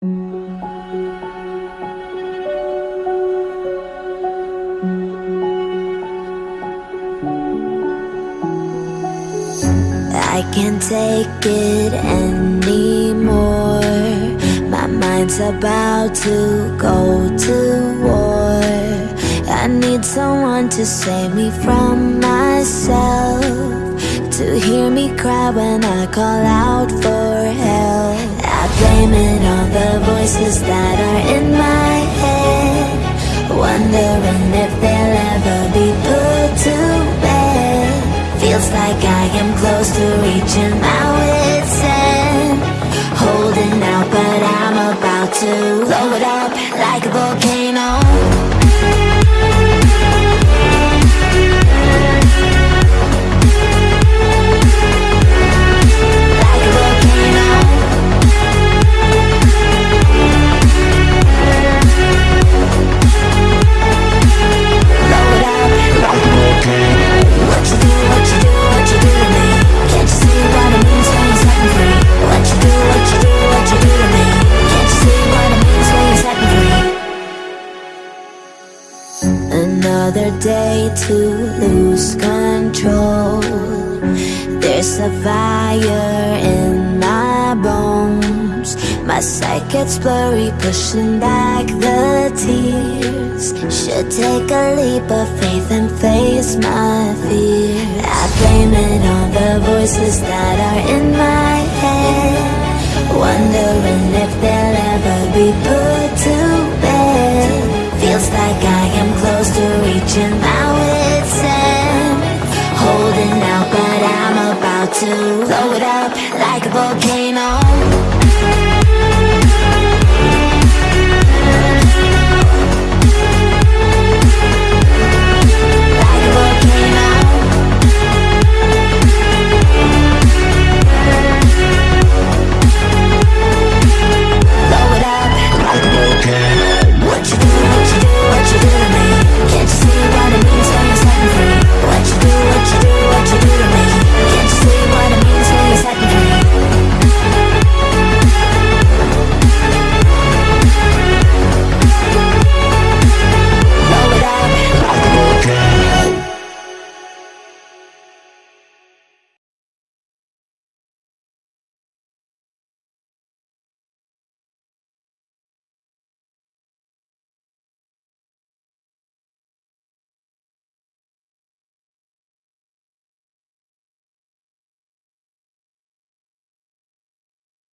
I can't take it anymore. My mind's about to go to war. I need someone to save me from myself To hear me cry when I call out for help it on the voices that are in my head Wondering if they'll ever be put to bed. Feels like I am close to reaching my wit's end. Holding out but I'm about to blow it up like a volcano Another day to lose control. There's a fire in my bones. My sight gets blurry, pushing back the tears. Should take a leap of faith and face my fear. I blame it on the voices that are in my head. Wondering if they'll ever be put to reaching my wit's end Holding out but I'm about to blow it up like a volcano